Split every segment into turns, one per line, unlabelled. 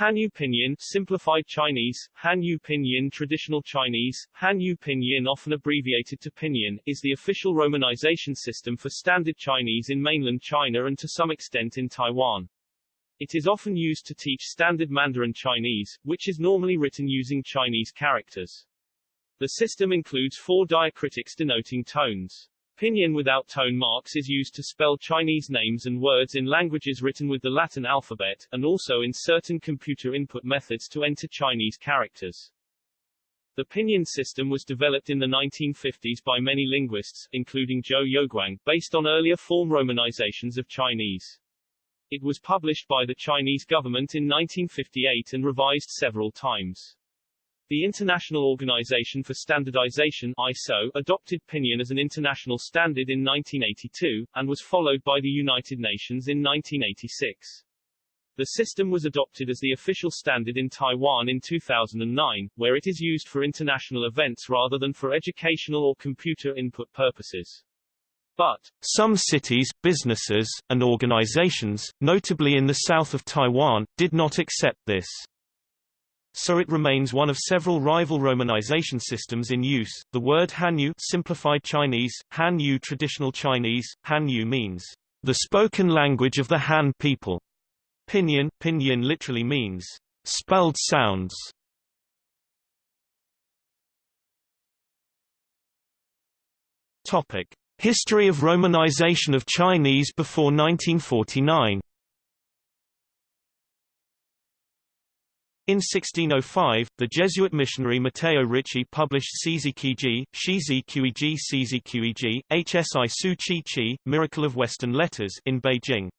Hanyu Pinyin simplified Chinese, Hanyu Pinyin traditional Chinese, Hanyu Pinyin often abbreviated to Pinyin, is the official romanization system for standard Chinese in mainland China and to some extent in Taiwan. It is often used to teach standard Mandarin Chinese, which is normally written using Chinese characters. The system includes four diacritics denoting tones. Pinyin without tone marks is used to spell Chinese names and words in languages written with the Latin alphabet, and also in certain computer input methods to enter Chinese characters. The Pinyin system was developed in the 1950s by many linguists, including Zhou Youguang, based on earlier form romanizations of Chinese. It was published by the Chinese government in 1958 and revised several times. The International Organization for Standardization ISO adopted Pinyin as an international standard in 1982, and was followed by the United Nations in 1986. The system was adopted as the official standard in Taiwan in 2009, where it is used for international events rather than for educational or computer input purposes. But,
some cities, businesses, and organizations, notably in the south of Taiwan, did not accept this so it remains one of several rival romanization systems in use. The word Hanyu simplified Chinese, Hanyu traditional Chinese, Hanyu means the spoken language of the Han people. Pinyin, Pinyin literally means spelled sounds. Topic: History of romanization of Chinese before 1949. In 1605, the Jesuit missionary Matteo Ricci published Sizikiji, Shizi Sizikuiji, Hsi Su Chi Chi, Miracle of Western Letters in Beijing.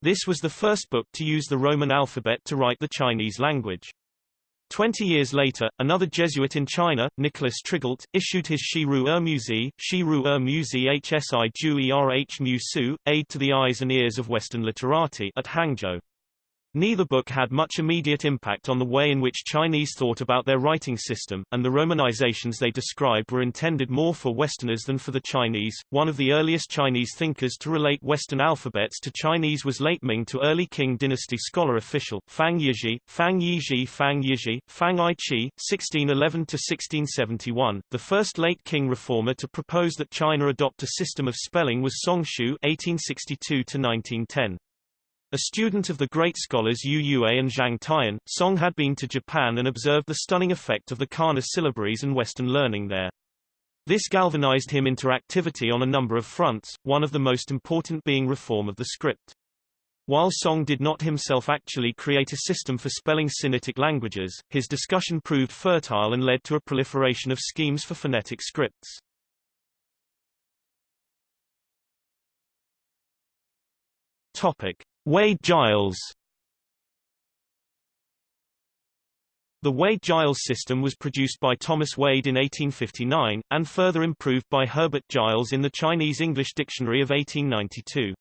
This was the first book to use the Roman alphabet to write the Chinese language. Twenty years later, another Jesuit in China, Nicholas Trigault, issued his Shiru Er Muzi, Shiru Er Muzi Hsi Ju Erh Mu Su, Aid to the Eyes and Ears of Western Literati at Hangzhou. Neither book had much immediate impact on the way in which Chinese thought about their writing system, and the romanizations they described were intended more for Westerners than for the Chinese. One of the earliest Chinese thinkers to relate Western alphabets to Chinese was late Ming to early Qing dynasty scholar official, Fang Yizhi, Fang Yizhi Fang Yizhi, Fang Aiqi, 1611-1671. The first late Qing reformer to propose that China adopt a system of spelling was Song Shu 1862-1910. A student of the great scholars Yu Yue and Zhang Tian, Song had been to Japan and observed the stunning effect of the Kana syllabaries and Western learning there. This galvanized him into activity on a number of fronts, one of the most important being reform of the script. While Song did not himself actually create a system for spelling Sinitic languages, his discussion proved fertile and led to a proliferation of schemes for phonetic scripts. Topic. Wade-Giles The Wade-Giles system was produced by Thomas Wade in 1859, and further improved by Herbert Giles in the Chinese-English Dictionary of 1892.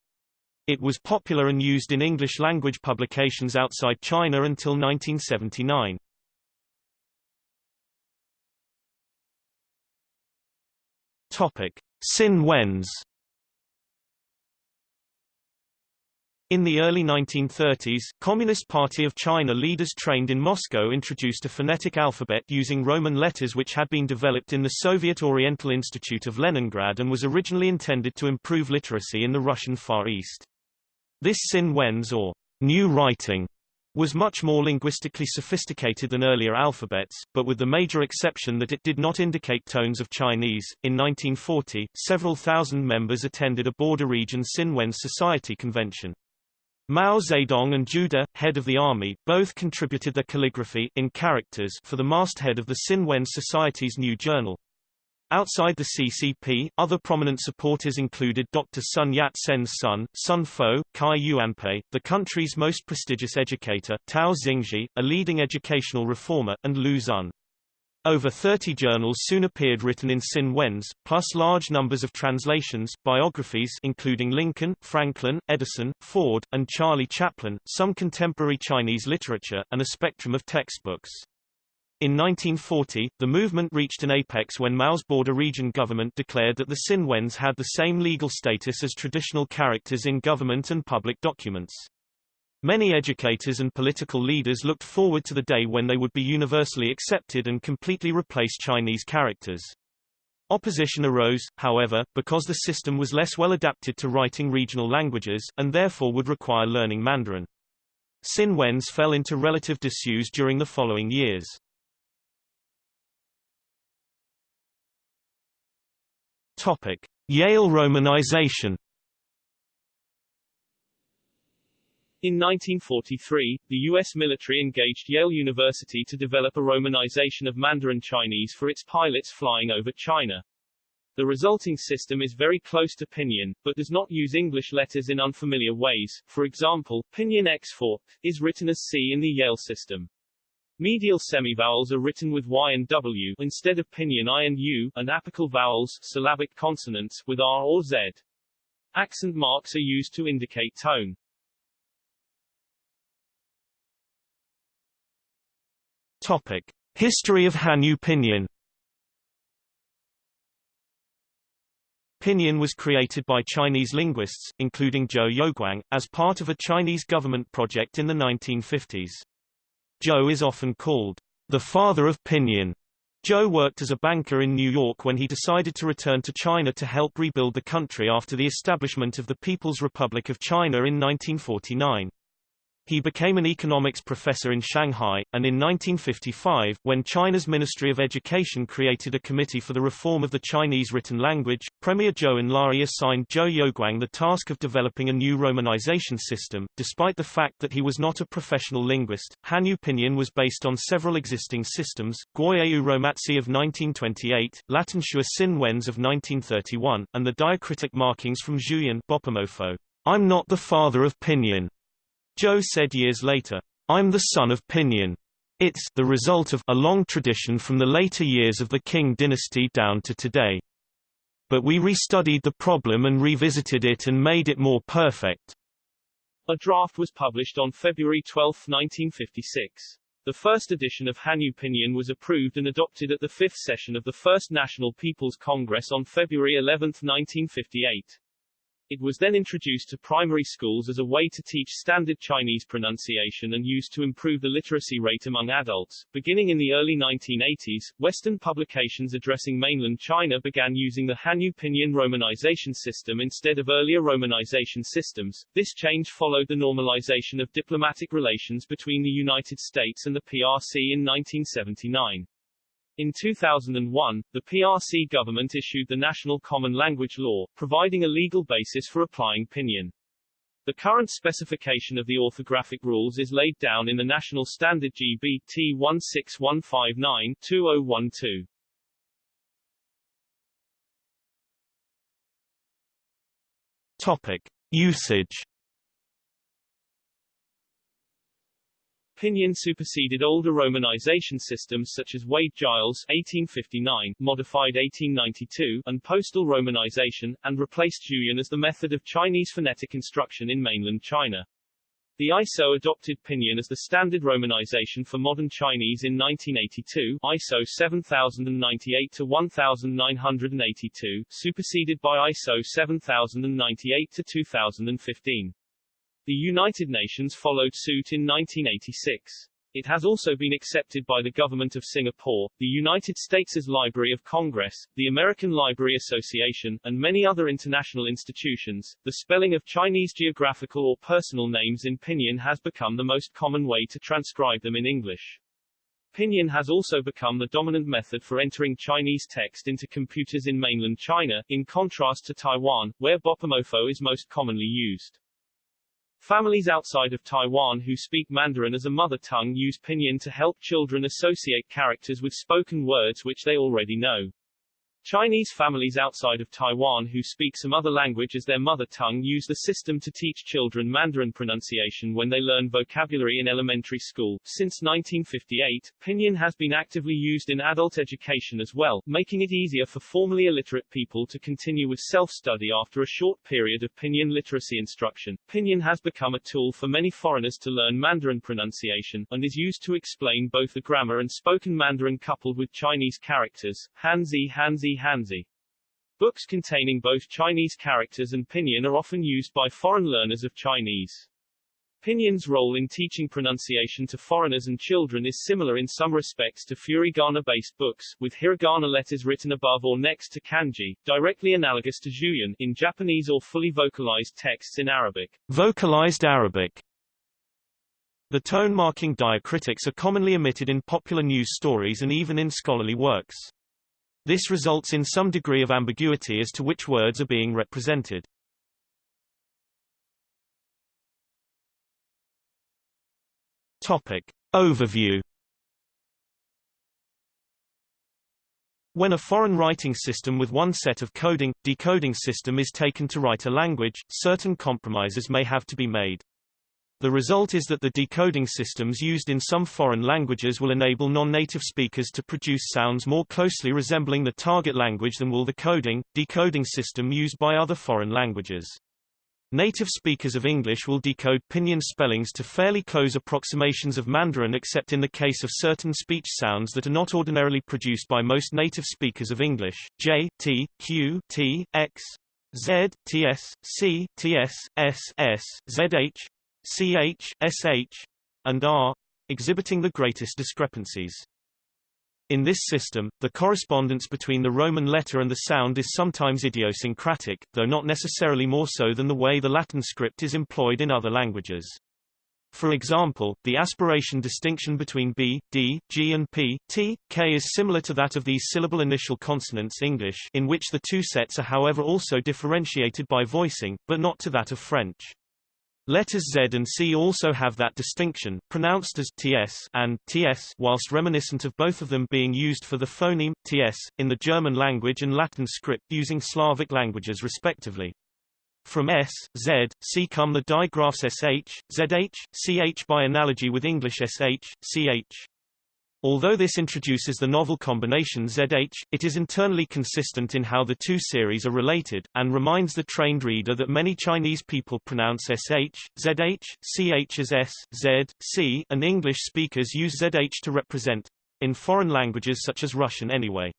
It was popular and used in English-language publications outside China until 1979. Topic. Sin Wenz In the early 1930s, Communist Party of China leaders trained in Moscow introduced a phonetic alphabet using Roman letters which had been developed in the Soviet Oriental Institute of Leningrad and was originally intended to improve literacy in the Russian Far East. This Sin Wenz or new writing was much more linguistically sophisticated than earlier alphabets, but with the major exception that it did not indicate tones of Chinese. In 1940, several thousand members attended a border region Sin Wenz Society convention. Mao Zedong and Zhu De, head of the army, both contributed their calligraphy in characters for the masthead of the Sin Wen Society's new journal. Outside the CCP, other prominent supporters included Dr. Sun Yat-sen's son, Sun Fo, Cai Yuanpei, the country's most prestigious educator, Tao Xingzhi, a leading educational reformer, and Lu Xun. Over 30 journals soon appeared written in Sin Wenz, plus large numbers of translations, biographies including Lincoln, Franklin, Edison, Ford, and Charlie Chaplin, some contemporary Chinese literature, and a spectrum of textbooks. In 1940, the movement reached an apex when Mao's border region government declared that the Sin Wenz had the same legal status as traditional characters in government and public documents.
Many educators and political leaders looked forward to the day when they would be universally accepted and completely replace Chinese characters. Opposition arose, however, because the system was less well adapted to writing regional languages, and therefore would require learning Mandarin. Sin Wenz fell into relative disuse during the following years. Topic. Yale romanization
In 1943, the U.S. military engaged Yale University to develop a romanization of Mandarin Chinese for its pilots flying over China. The resulting system is very close to Pinyin, but does not use English letters in unfamiliar ways. For example, Pinyin X4 is written as C in the Yale system. Medial semivowels are written with Y and W instead of Pinyin I and U, and apical vowels syllabic consonants with R or Z. Accent marks are used to indicate tone.
Topic: History of Hanyu Pinyin. Pinyin was created by Chinese linguists, including Zhou Youguang, as part of a Chinese government project in the 1950s. Zhou is often called the father of Pinyin. Zhou worked as a banker in New York when he decided to return to China to help rebuild the country after the establishment of the People's Republic of China in 1949. He became an economics professor in Shanghai, and in 1955, when China's Ministry of Education created a committee for the reform of the Chinese written language, Premier Zhou Enlai assigned Zhou Youguang the task of developing a new romanization system. Despite the fact that he was not a professional linguist, Hanyu Pinyin was based on several existing systems, Gwoyeu Romatzyh of 1928, Latinxua Sin Wenz of 1931, and the diacritic markings from Zhuyin Bopomofo. I'm not the father of Pinyin. Zhou said years later, I'm the son of Pinyin. It's the result of a long tradition from the later years of the Qing dynasty down to today. But we restudied the problem and revisited it and made it more perfect.
A draft was published on February 12, 1956. The first edition of Hanyu Pinyin was approved and adopted at the fifth session of the First National People's Congress on February 11, 1958. It was then introduced to primary schools as a way to teach standard Chinese pronunciation and used to improve the literacy rate among adults. Beginning in the early 1980s, Western publications addressing mainland China began using the Hanyu Pinyin romanization system instead of earlier romanization systems. This change followed the normalization of diplomatic relations between the United States and the PRC in 1979. In 2001, the PRC government issued the National Common Language Law, providing a legal basis for applying Pinyin. The current specification of the orthographic rules is laid down in the National Standard GB T 16159-2012.
Topic: Usage
Pinyin superseded older romanization systems such as Wade-Giles 1859, modified 1892, and postal romanization, and replaced Zhuyin as the method of Chinese phonetic instruction in mainland China. The ISO adopted Pinyin as the standard romanization for modern Chinese in 1982 ISO 7098-1982, superseded by ISO 7098-2015. The United Nations followed suit in 1986. It has also been accepted by the Government of Singapore, the United States' Library of Congress, the American Library Association, and many other international institutions. The spelling of Chinese geographical or personal names in Pinyin has become the most common way to transcribe them in English. Pinyin has also become the dominant method for entering Chinese text into computers in mainland China, in contrast to Taiwan, where Bopomofo is most commonly used. Families outside of Taiwan who speak Mandarin as a mother tongue use Pinyin to help children associate characters with spoken words which they already know. Chinese families outside of Taiwan who speak some other language as their mother tongue use the system to teach children Mandarin pronunciation when they learn vocabulary in elementary school. Since 1958, Pinyin has been actively used in adult education as well, making it easier for formerly illiterate people to continue with self-study after a short period of Pinyin literacy instruction. Pinyin has become a tool for many foreigners to learn Mandarin pronunciation, and is used to explain both the grammar and spoken Mandarin coupled with Chinese characters, Hanzi Hanzi Hanzi. Books containing both Chinese characters and pinyin are often used by foreign learners of Chinese.
Pinyin's role in teaching pronunciation to foreigners and children is similar in some respects to furigana-based books, with hiragana letters written above or next to kanji, directly analogous to zhuyin in Japanese or fully vocalized texts in Arabic.
Vocalized Arabic The tone marking diacritics are commonly omitted in popular news stories and even in scholarly works. This results in some degree of ambiguity as to which words are being represented. Topic. Overview When a foreign writing system with one set of coding, decoding system is taken to write a language, certain compromises may have to be made. The result is that the decoding systems used in some foreign languages will enable non-native speakers to produce sounds more closely resembling the target language than will the coding, decoding system used by other foreign languages. Native speakers of English will decode pinyin spellings to fairly close approximations of Mandarin except in the case of certain speech sounds that are not ordinarily produced by most native speakers of English, J, T, Q, T, X, Z, TS, C, TS, S, S, ZH, CH, SH, and R, exhibiting the greatest discrepancies. In this system, the correspondence between the Roman letter and the sound is sometimes idiosyncratic, though not necessarily more so than the way the Latin script is employed in other languages. For example, the aspiration distinction between B, D, G and P, T, K is similar to that of these syllable initial consonants English in which the two sets are however also differentiated by voicing, but not to that of French. Letters Z and C also have that distinction, pronounced as ts and ts whilst reminiscent of both of them being used for the phoneme, ts, in the German language and Latin script using Slavic languages respectively. From S, Z, C come the digraphs SH, ZH, CH by analogy with English SH, CH. Although this introduces the novel combination ZH, it is internally consistent in how the two series are related, and reminds the trained reader that many Chinese people pronounce SH, ZH, CH as S, Z, C, and English speakers use ZH to represent in foreign languages such as Russian anyway.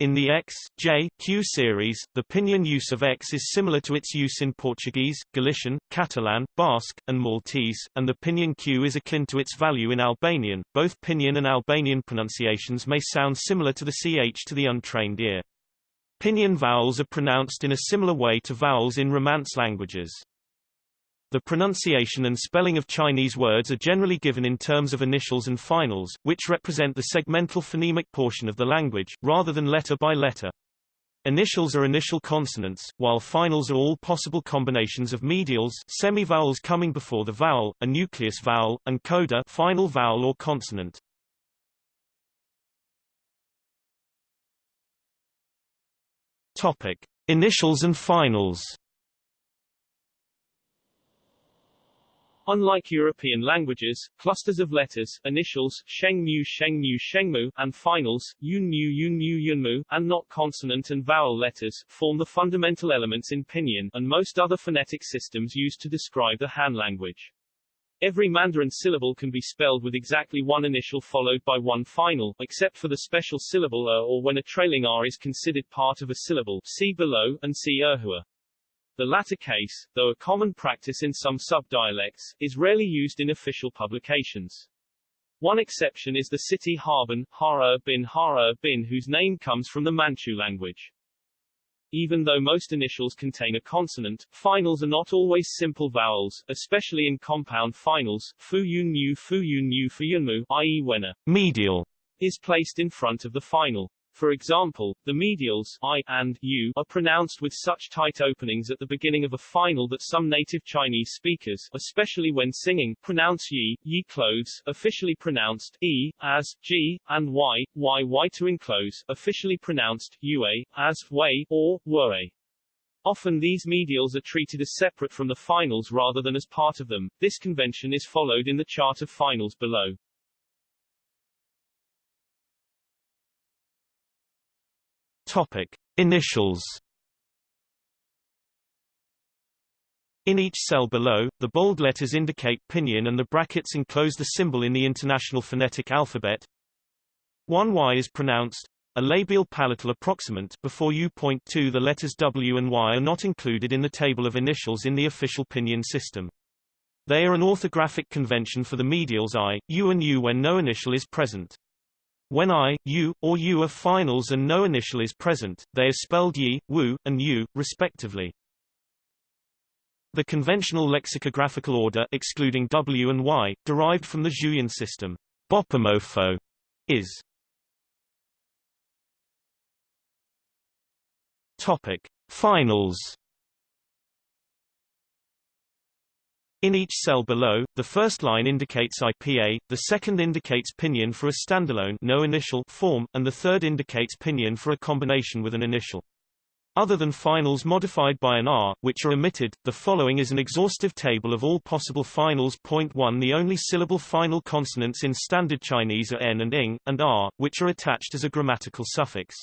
In the X, J, Q series, the pinyin use of X is similar to its use in Portuguese, Galician, Catalan, Basque, and Maltese, and the pinyin Q is akin to its value in Albanian. Both pinyin and Albanian pronunciations may sound similar to the ch to the untrained ear. Pinyin vowels are pronounced in a similar way to vowels in Romance languages. The pronunciation and spelling of Chinese words are generally given in terms of initials and finals, which represent the segmental phonemic portion of the language, rather than letter by letter. Initials are initial consonants, while finals are all possible combinations of medials semivowels coming before the vowel, a nucleus vowel, and coda final vowel or consonant. Topic. Initials and finals
Unlike European languages, clusters of letters, initials, shengmu shengmu shengmu, and finals, yunmu yunmu yunmu, and not consonant and vowel letters, form the fundamental elements in Pinyin, and most other phonetic systems used to describe the Han language. Every Mandarin syllable can be spelled with exactly one initial followed by one final, except for the special syllable er or when a trailing r is considered part of a syllable see below, and see erhua. The latter case, though a common practice in some subdialects, is rarely used in official publications. One exception is the city Harbin, Hara bin Hara bin whose name comes from the Manchu language. Even though most initials contain a consonant, finals are not always simple vowels, especially in compound finals, fu yun mu fu yun mu fu yun mu, i.e. when a medial is placed in front of the final. For example, the medials I and U are pronounced with such tight openings at the beginning of a final that some native Chinese speakers, especially when singing, pronounce yi, yi clothes, officially pronounced e, as, g, and y, y, y to enclose, officially pronounced ua, as, way, or, were. Often these medials are treated as separate from the finals rather than as part of them. This convention is followed in the chart of finals below.
Topic: Initials. In each cell below, the bold letters indicate pinyin and the brackets enclose the symbol in the International Phonetic Alphabet. 1y is pronounced a labial palatal approximant before U.2 the letters W and Y are not included in the table of initials in the official pinyin system. They are an orthographic convention for the medials i, u and u when no initial is present. When I, you, or you are finals and no initial is present, they are spelled yi, wu, and you, respectively. The conventional lexicographical order excluding w and y, derived from the Julian system, bopomofo, is Topic: Finals In each cell below, the first line indicates IPA, the second indicates pinyin for a standalone no initial form, and the third indicates pinyin for a combination with an initial. Other than finals modified by an R, which are omitted, the following is an exhaustive table of all possible finals. Point 1 The only syllable final consonants in Standard Chinese are N and ing, and R, which are attached as a grammatical suffix.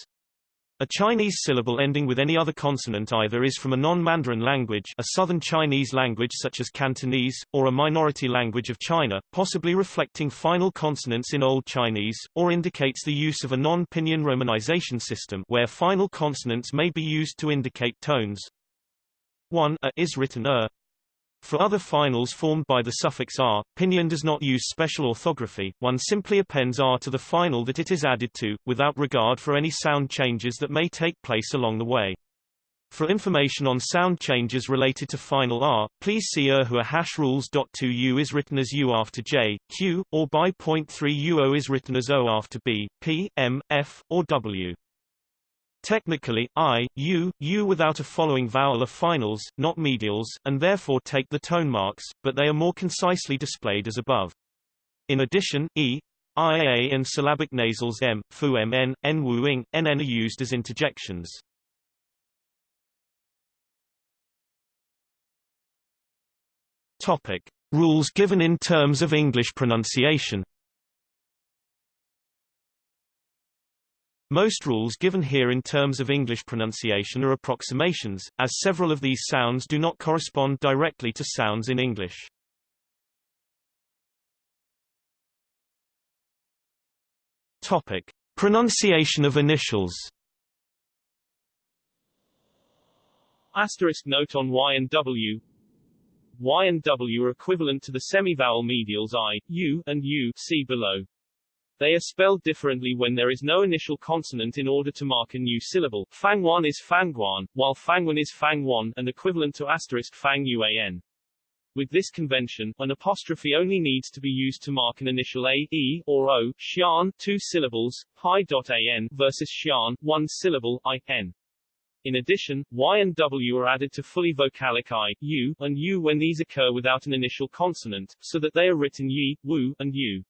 A Chinese syllable ending with any other consonant either is from a non-Mandarin language a Southern Chinese language such as Cantonese, or a minority language of China, possibly reflecting final consonants in Old Chinese, or indicates the use of a non-pinyin romanization system where final consonants may be used to indicate tones. 1 a is written er, for other finals formed by the suffix r, pinyin does not use special orthography, one simply appends r to the final that it is added to, without regard for any sound changes that may take place along the way. For information on sound changes related to final R, please see Erhua hash rules. 2 U is written as U after J, Q, or by 3 UO is written as O after B, P, M, F, or W. Technically, I, U, U without a following vowel are finals, not medials, and therefore take the tone marks, but they are more concisely displayed as above. In addition, E, I, A and syllabic nasals M, Fu M N, N Wu Ing, N N are used as interjections. Topic. Rules given in terms of English pronunciation Most rules given here in terms of English pronunciation are approximations, as several of these sounds do not correspond directly to sounds in English. Topic. Pronunciation of initials
Asterisk note on Y and W Y and W are equivalent to the semivowel medials I, U, and U see below. They are spelled differently when there is no initial consonant in order to mark a new syllable. Fangwan is Fangguan, while Fangwan is Fangwan, and equivalent to asterisk Fang Yuan. With this convention, an apostrophe only needs to be used to mark an initial a, e, or o, xian, two syllables, pi.an, versus xian, one syllable, i, n. In addition, y and w are added to fully vocalic i, u, and u when these occur without an initial consonant, so that they are written yi, wu, and u.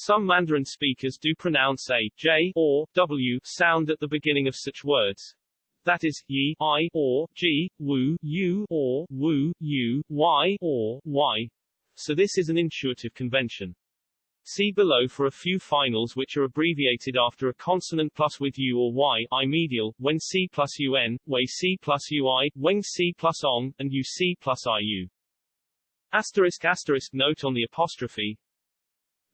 Some Mandarin speakers do pronounce a j or w sound at the beginning of such words. That is, yi, i, or g, wu, u, or wu, u, y, or y. So this is an intuitive convention. See below for a few finals which are abbreviated after a consonant plus with u or y, i medial, when c plus un, way c plus ui, when c plus ong, and uc plus iu. Asterisk asterisk note on the apostrophe,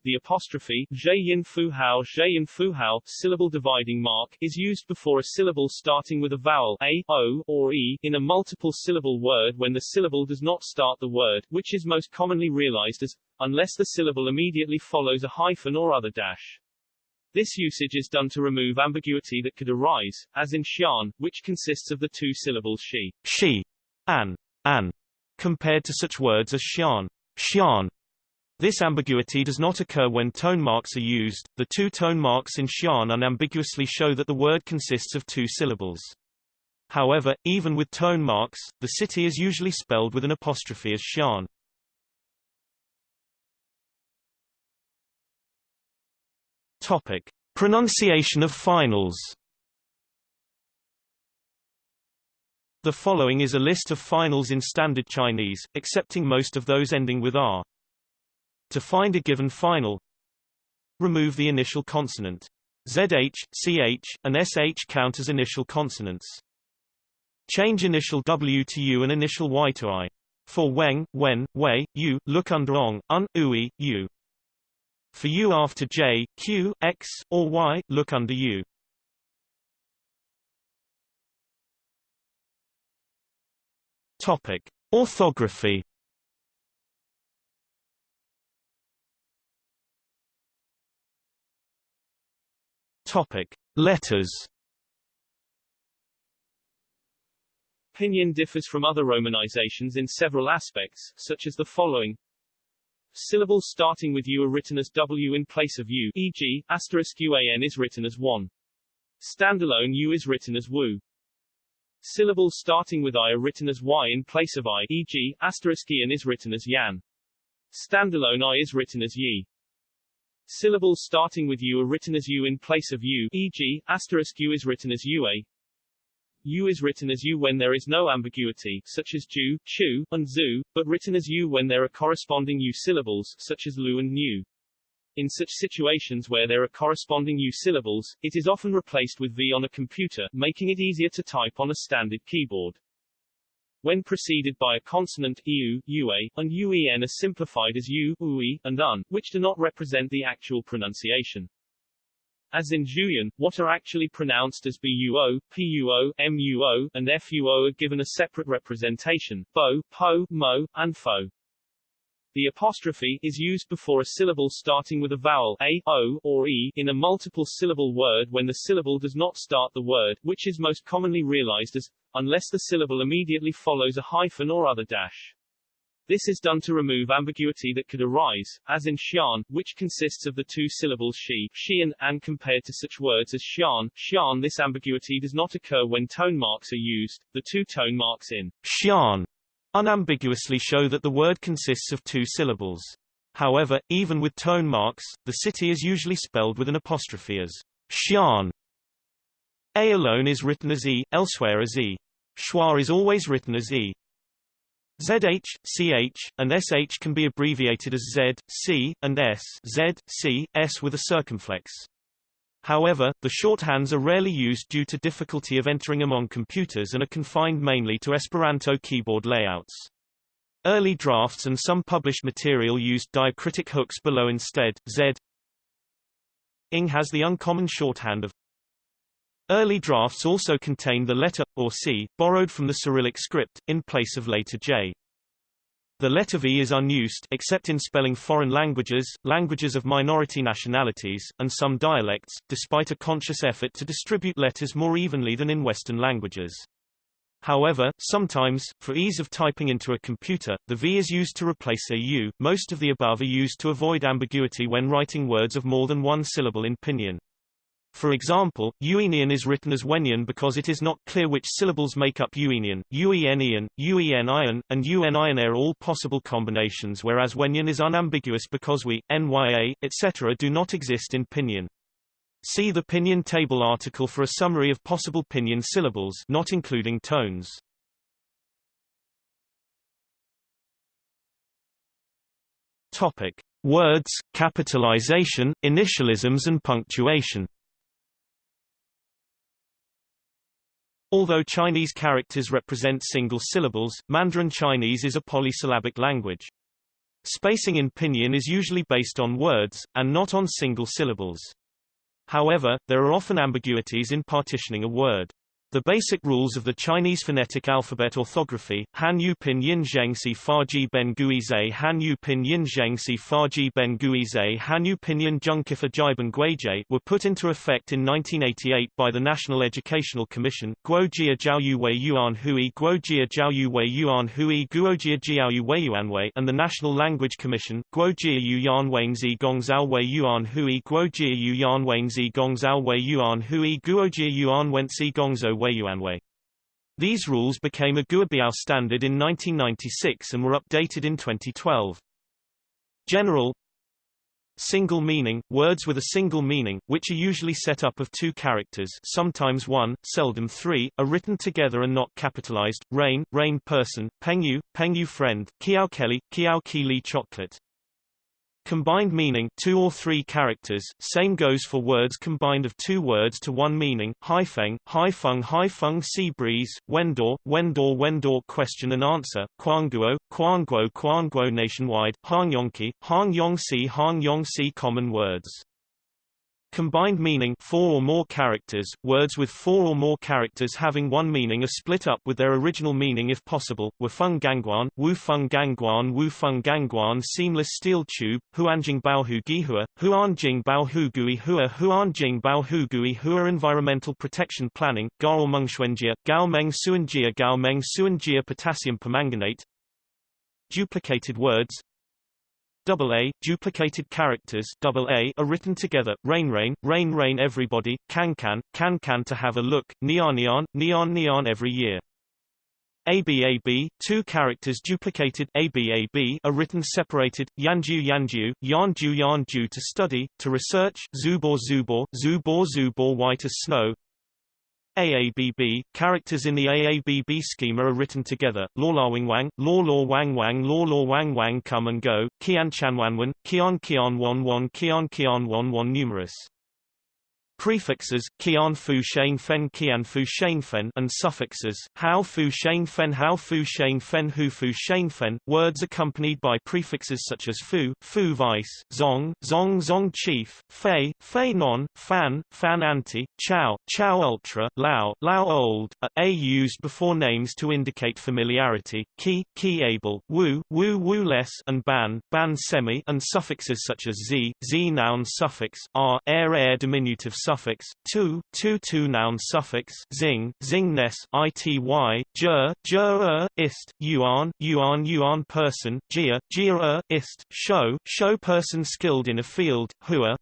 the apostrophe zheyin fuhao syllable dividing mark is used before a syllable starting with a vowel a, o, or e in a multiple syllable word when the syllable does not start the word, which is most commonly realized as unless the syllable immediately follows a hyphen or other dash. This usage is done to remove ambiguity that could arise, as in xian, which consists of the two syllables she,
she, an, an, compared to such words as xian, xian, this ambiguity does not occur when tone marks are used. The two tone marks in Xian unambiguously show that the word consists of two syllables. However, even with tone marks, the city is usually spelled with an apostrophe as Xian. Topic: Pronunciation of finals. The following is a list of finals in Standard Chinese, excepting most of those ending with r. To find a given final, remove the initial consonant. ZH, CH, and SH count as initial consonants. Change initial W to U and initial Y to I. For Weng, Wen, Wei, U, look under Ong, Un, Ui, U. For U after J, Q, X, or Y, look under U. Topic. Orthography Topic: Letters.
Pinyin differs from other romanizations in several aspects, such as the following. Syllables starting with U are written as W in place of U, e.g., asterisk UAN is written as 1. Standalone U is written as WU. Syllables starting with I are written as Y in place of I, e.g., asterisk Ian is written as Yan. Standalone I is written as Yi. Syllables starting with U are written as U in place of U, e.g., asterisk U is written as UA. U is written as U when there is no ambiguity, such as Ju, Chu, and Zu, but written as U when there are corresponding U syllables, such as Lu and Nu. In such situations where there are corresponding U syllables, it is often replaced with V on a computer, making it easier to type on a standard keyboard. When preceded by a consonant eu, ua, and uen are simplified as u, ui, and un, which do not represent the actual pronunciation. As in Julian, what are actually pronounced as buo, puo, muo, and fuo are given a separate representation, bo, po, mo, and fo. The apostrophe is used before a syllable starting with a vowel a, o, or e in a multiple syllable word when the syllable does not start the word, which is most commonly realized as, unless the syllable immediately follows a hyphen or other dash. This is done to remove ambiguity that could arise, as in xian, which consists of the two syllables she, and, and compared to such words as xian, xian this ambiguity does not occur when tone marks are used, the two tone marks in
xian unambiguously show that the word consists of two syllables. However, even with tone marks, the city is usually spelled with an apostrophe as xian. A alone is written as E, elsewhere as E. Schwa is always written as E. ZH, CH, and SH can be abbreviated as Z, C, and S Z, C, S with a circumflex. However, the shorthands are rarely used due to difficulty of entering among computers and are confined mainly to Esperanto keyboard layouts. Early drafts and some published material used diacritic hooks below instead. Z ing has the uncommon shorthand of Early drafts also contain the letter, or C, borrowed from the Cyrillic script, in place of later J. The letter V is unused except in spelling foreign languages, languages of minority nationalities, and some dialects, despite a conscious effort to distribute letters more evenly than in Western languages. However, sometimes, for ease of typing into a computer, the V is used to replace a U. Most of the above are used to avoid ambiguity when writing words of more than one syllable in pinyin. For example, Uenian is written as Wenyan because it is not clear which syllables make up Uenian, Uenian, Uenian, and Uenian are all possible combinations whereas Wenyan is unambiguous because we, Nya, etc. do not exist in Pinyin. See the Pinyin table article for a summary of possible Pinyin syllables not including tones. Topic. Words, capitalization, initialisms and punctuation Although Chinese characters represent single syllables, Mandarin Chinese is a polysyllabic language. Spacing in pinyin is usually based on words, and not on single syllables. However, there are often ambiguities in partitioning a word. The basic rules of the Chinese phonetic alphabet orthography, Han Yu Pin Yin Zheng Si Fa Ji Ben Gui Zhe Han Yu Pin Yin Zheng Si Fa Ji Ben Gui Zhe Han Yu Pinyin Zheng Kifa Jiben Guizhe were put into effect in 1988 by the National Educational Commission, Guo Jia Jiao Yu Wei Yuan Hui Guo Jia Jiao Yu Wei Yuan Hui Guo Jia Jiao Yu Wei Yuan Wei and the National Language Commission, Guo Jia Yu Yan Wang Zi Gong Zhao Wei Yuan Hui Guo Jia Yu Yan Wang Zi Gong Zhao Wei Yuan Hui Guo Jia Yuan Wen Si Gong Zhou Wei These rules became a Guobiao standard in 1996 and were updated in 2012. General Single meaning, words with a single meaning, which are usually set up of two characters sometimes one, seldom three, are written together and not capitalized, rain, rain person, pengyu, pengyu friend, kiao kelly, kiao ki chocolate. Combined meaning two or three characters, same goes for words combined of two words to one meaning, haifeng, haifeng haifeng sea breeze, wendor, wendor wendor question and answer, quanguo, quanguo quanguo nationwide, hangyongki, hangyongsi hangyongsi common words. Combined meaning four or more characters. Words with four or more characters having one meaning are split up with their original meaning if possible. Wufeng Gangguan, Wu Feng Gangguan, Wu Feng Gangguan, seamless steel tube, Huanjing Bao Hu Gihua, Huanjing Bao Hu Gui Hua, Huanjing Bao Hu Gui Hua environmental protection planning, Gao Mengxuanjia, Gao Meng Suanjia, Gao Meng Suanjia potassium permanganate. Duplicated words A, duplicated characters double A are written together, rain rain, rain rain everybody, can can, can can to have a look, neon neon, neon neon every year. ABAB, two characters duplicated ABAB are written separated, Yanju Yanju, Yanju Yanju to study, to research, Zubor Zubor, Zubor Zubor white as snow, AABB, characters in the AABB schema are written together, Lawlawing Wang, Law Law Wang Wang Law Law Wang Wang come and go, Kian Chanwanwan, Kian Kian Wan Wan Kian Kian Wan Wan numerous. Prefixes Qian Fu Sheng Fen Qian Fu Sheng Fen and suffixes Hao Fu Sheng Fen Hao Fu Sheng Fen Hu Fu Sheng Fen words accompanied by prefixes such as Fu Fu Vice Zong Zong Zong Chief Fei Fei Non Fan Fan Anti Chao Chao Ultra Lao Lao Old a, a used before names to indicate familiarity Ki Ki Able Wu Wu Wu Less and Ban Ban Semi and suffixes such as Z Z noun suffix R air air diminutive suffix, tu, tu tu noun suffix, zing, zingness, ity, jur, jur, er, ist, yuan, yuan yuan person, jia, jia, er, ist, show, show person skilled in a field, hua,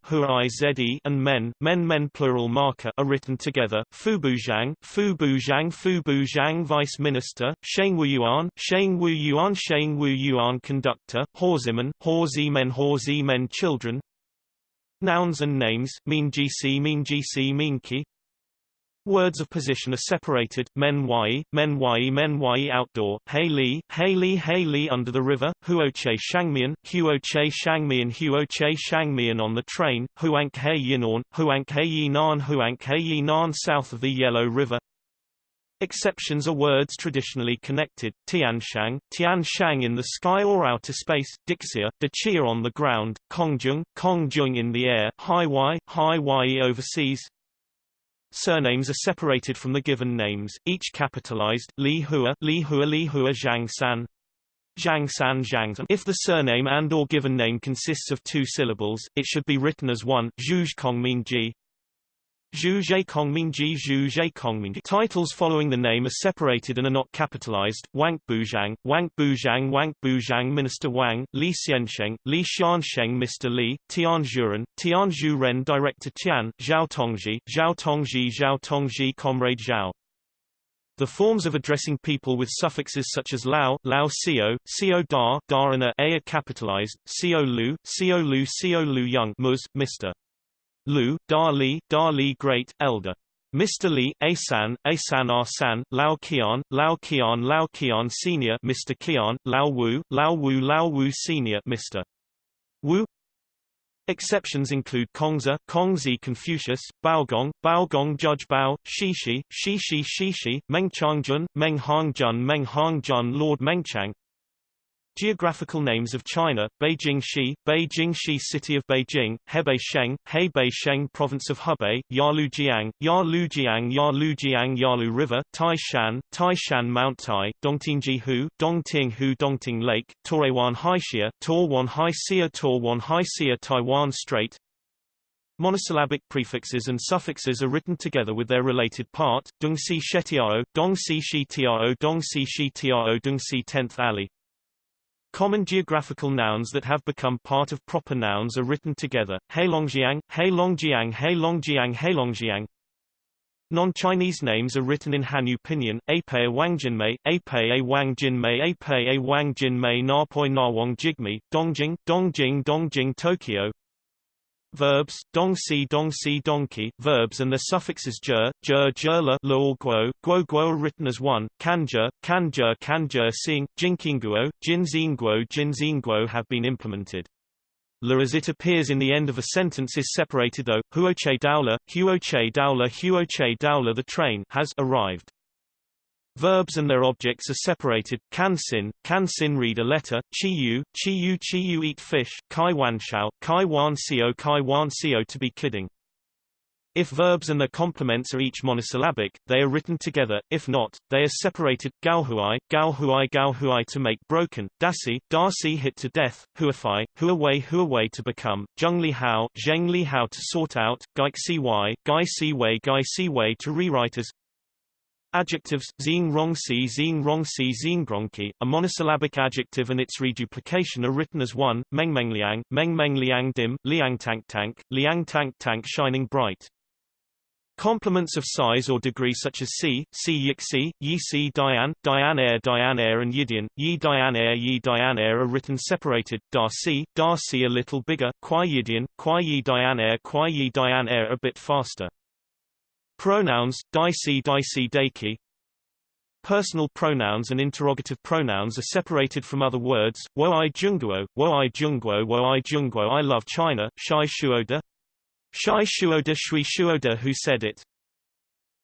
ize and men, men men plural marker are written together, fu bujang, fu fubuzhang, fubuzhang fubuzhang vice minister, sheng wu yuan, sheng wu yuan sheng wu yuan conductor, horsemen, horzi men horzi men children, Nouns and names, mean gc mean gc mean ki. Words of position are separated, men yi, men yi men yi outdoor, hey li, hey li hey li under the river, huoche shangmian, huoche shangmian huoche shangmian on the train, huank he yinorn, huank he yinan huank he yinan south of the Yellow River, Exceptions are words traditionally connected, Tianshang, Tianshang in the sky or outer space, Dixia, Dachia on the ground, Kongjung, Kongjung in the air, Haiwai, Haiwai overseas. Surnames are separated from the given names, each capitalized, Li Hua, Li Hua, Li Hua Zhang San. Zhang San Zhang. If the surname and or given name consists of two syllables, it should be written as one, Zhuj Kong Ming Ji, Titles following the name are separated and are not capitalized. Wang Buzhang, Wang Buzhang Wang Buzhang Minister Wang, Li Xiansheng, Li Xiansheng Mr. Li, Tian Zhuren, Tian Zhuren Director Tian, Zhao Tongji, Zhao Tongji Zhao Tongji Comrade Zhao. The forms of addressing people with suffixes such as Lao, Lao Sio, Sio Da, Da and A are capitalized, Sio Lu, Sio Lu Sio Lu Young Mus, Mr. Lu, Da Li, Da Li Great, Elder. Mr. Li, Asan, Asan Arsan, Lao Qian, Lao Qian Lao Qian Senior Mr. Qian, Lao Wu, Lao Wu Lao Wu Senior Mr. Wu Exceptions include Kongzi, Kongzi Confucius, Baogong, Baogong Judge Bao, Shishi, Shishi Shishi, Meng Changjun, Meng Hangjun Meng Hangjun Lord Mengchang, Geographical names of China, Beijing Shi, Beijing Shi City of Beijing, Hebei Sheng, Hebei Sheng Province of Hebei, Yalujiang, Yalujiang Yalujiang Yalu River, Taishan, Taishan Mount Tai, Dongtingji Hu, Dongting Hu Dongting Lake, Torewan Haixia, Torwan Haixia Torwan Haixia Taiwan Strait, Monosyllabic prefixes and suffixes are written together with their related part, Dongxi Shetiao, Dongxi Shi Tiao, Dongxi Shi Tiao, Dongxi 10th Alley. Common geographical nouns that have become part of proper nouns are written together, Heilongjiang, Heilongjiang Heilongjiang Heilongjiang. Non-Chinese names are written in Hanyu pinyin, Apei Wangjinmei, Apei Wangjinmei Apei Wangjinmei Napoi Nawang Jigme, Dongjing, Dongjing Dongjing Tokyo, Verbs, dongxi dongxi donkey, verbs and their suffixes jur, jur jurla, lo guo, guo guo are written as one, kanjur, kanjur kanjur seeing, jinkingguo, jinzingguo jinzingguo have been implemented. La as it appears in the end of a sentence is separated though, huoche daula, huoche daula huoche daula the train has arrived. Verbs and their objects are separated. Can sin, can sin read a letter. Chi yu, chi yu, chi yu eat fish. Kai wan shao, kai wan sio, kai wan sio to be kidding. If verbs and their complements are each monosyllabic, they are written together, if not, they are separated, galhuai, galhuai galhuai to make broken, dasi, dasi hit to death, huafai, huawei huawei to become, zhengli hao, zhengli hao to sort out, gaixi wai, gaixi wei gaixi wei to rewrite as, Adjectives, zing rong si zing rong si zing gronki, a monosyllabic adjective and its reduplication are written as one, meng meng liang, dim, liang tank tank, liang tank tank shining bright. Complements of size or degree such as si, si yixi, yi si dian, dian air dian air and yidian, yi dian air yi dian air are written separated, da si, da si a little bigger, qui yidian, qui yi dian air qui yi dian air a bit faster. Pronouns, dicey dicey daki Personal pronouns and interrogative pronouns are separated from other words, wo i junguo, wo i junguo wo i junguo I love China, shai shuoda. Shai shuoda shui shuoda who said it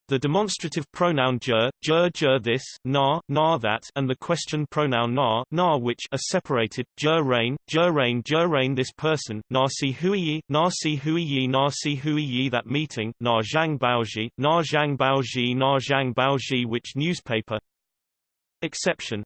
the demonstrative pronoun jer, jer jer this, na, na that, and the question pronoun na, na which are separated, jer rain, jer rain jer rain this person, na si hui yi, na si hui yi na si hui yi that meeting, na zhang baoji, na zhang baoji na zhang baoji which newspaper. Exception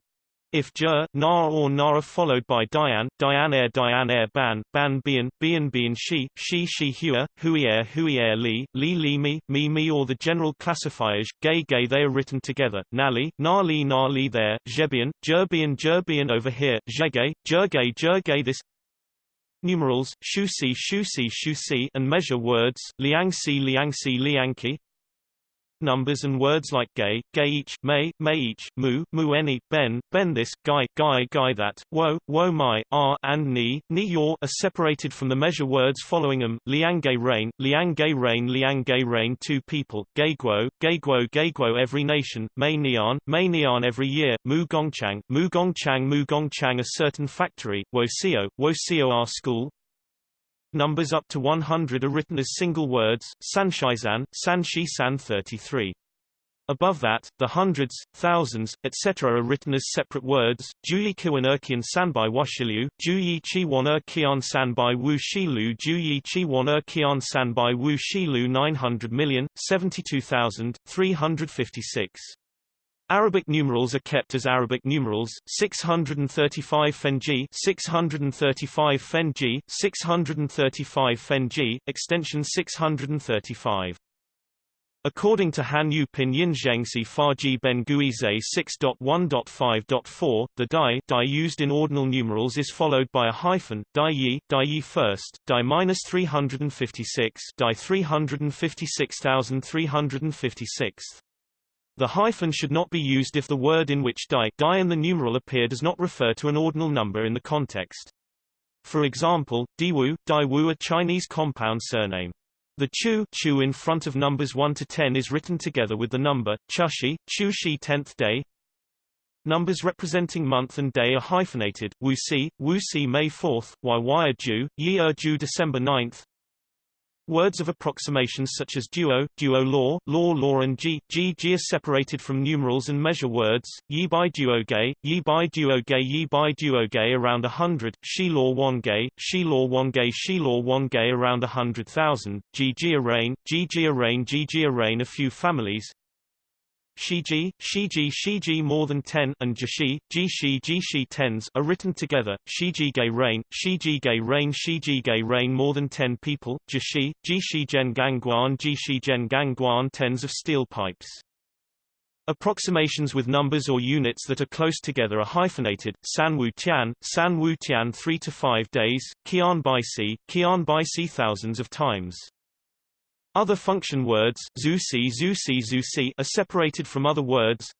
if Jer, Nar or Nara followed by Dian, Dian air Dian air Ban, Ban Bian, Bian Bian She, She She Hua, Hui air Hui air Li, Li Li Mi, Mi Mi or the general classifiers, Gay Gay they are written together, Nali, Nali Nali there, Jebian, Jerbian Jerbian over here, Jegay, Jergay Jergay this Numerals, Shu Si Shu Si Shu Si and measure words, Liang Si Liang Si Liangki numbers and words like gay, gay each, may, may each, mu, mu any, ben, ben this, guy, guy, guy that, wo, wo my, are, and ni, ni your are separated from the measure words following them, liang gay rain, liang gay rain liang gay rain two people, gay guo, gay guo gay guo every nation, may nian, may nian every year, mu gongchang, mu gongchang mu gongchang a certain factory, wo sio, wo sio our school, Numbers up to 100 are written as single words, Sanshaizan, Sanshi San 33. Above that, the hundreds, thousands, etc. are written as separate words, Juyi Kiwan Erkian Sanbai Washilu, Juyi Chiwan Erkian Sanbai Wu Shilu Juyi Chiwan Erkian Sanbai Wu Shilu 900 million, 72,356. Arabic numerals are kept as Arabic numerals 635 Fenji 635 Fenji 635 Fenji extension 635 According to Han Yu Pinyin Zhengxi Faji Ben Guize 6.1.5.4, the dai, dai used in ordinal numerals is followed by a hyphen, dai yi, dai yi first, dai minus 356, dai 356,356. The hyphen should not be used if the word in which die, die in the numeral appear does not refer to an ordinal number in the context. For example, Diwu, Daiwu a Chinese compound surname. The chu, chu in front of numbers 1 to 10 is written together with the number, chushi, chushi 10th day. Numbers representing month and day are hyphenated, wu si, wu si May 4th, y y Ju, yi Ju December 9th, Words of approximations such as duo, duo law, law law and g, g g are separated from numerals and measure words, yi by duo gay, yi by duo gay yi by duo gay around a hundred, she law one gay, she law one gay she law one gay around a hundred thousand, g g rain, g g rain g g rain a few families, Shiji, Shiji Shiji more than 10 and Jishi, Jishi Jishi tens are written together, Shiji Gay Rain, Shiji Gay Rain Shiji Gay Rain more than 10 people, Jishi, Jishi Gen Gangguan Jishi Gen Gangguan tens of steel pipes. Approximations with numbers or units that are close together are hyphenated, San Wu Tian, San Wu Tian 3 to 5 days, Qian Bai Si, Qian Bai Si thousands of times. Other function words zusi, zusi, zusi are separated from other words.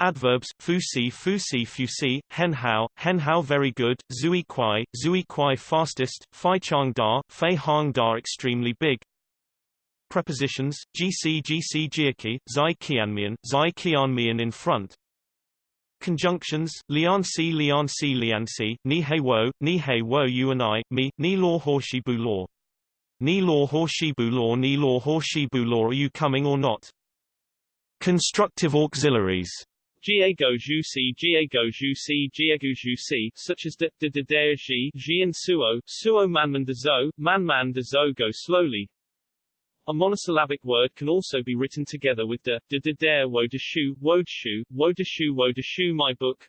Adverbs fusi, fusi, fusi, hen hao, hen hao very good, zui kwai, zui kwai fastest, fai chang da, fei hang da extremely big. Prepositions gc, gc, jiaki, zai qianmian, zai qianmian in front. Conjunctions lian si, lian si, lian si, ni hei wo, ni hei wo you and I, me, ni law horshi bu law. Ni law Horshibu law Ni law Horshibu law Are you coming or not? Constructive auxiliaries
such as de de de de ji ji and suo suo manman de zo manman de zo go slowly
A monosyllabic word can also be written together with de, de, de, dare, wo, de, shu, wo, de, shu, wo, de, shu, wo, de, shu, my book.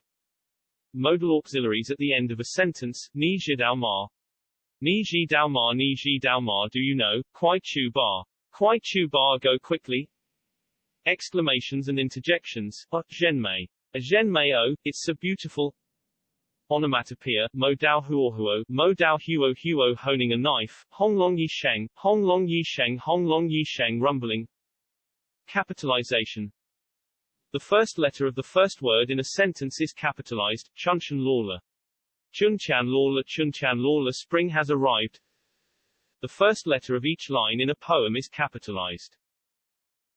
Modal auxiliaries at the end of a sentence, ni ji dao ma. Ni ji dao ma, ni ji dao ma, do you know, quai chu bar. Quai chu bar, go quickly. Exclamations and interjections, a, zhenmei. A zhenmei o, it's so beautiful. Onomatopoeia, mo dao huo Huo, mo dao huo huo honing a knife, hong long yi sheng, hong long yi sheng, hong long yi sheng rumbling. Capitalization. The first letter of the first word in a sentence is capitalized, Chun chunchan lawla. Chunchan lawla spring has arrived. The first letter of each line in a poem is capitalized.